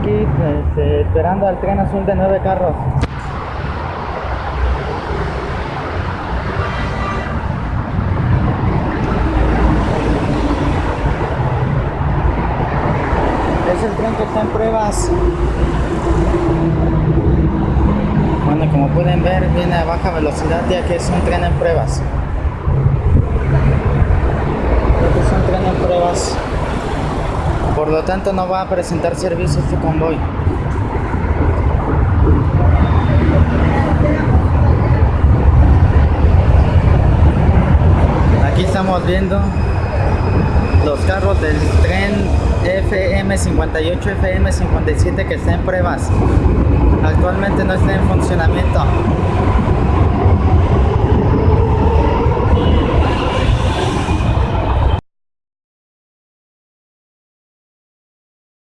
Aquí este, esperando al tren azul de nueve carros. Es el tren que está en pruebas. Bueno, como pueden ver, viene a baja velocidad ya que es un tren en pruebas. Este es un tren en pruebas. Por lo tanto, no va a presentar servicio este convoy. Aquí estamos viendo los carros del tren FM58, FM57 que está en pruebas. Actualmente no está en funcionamiento.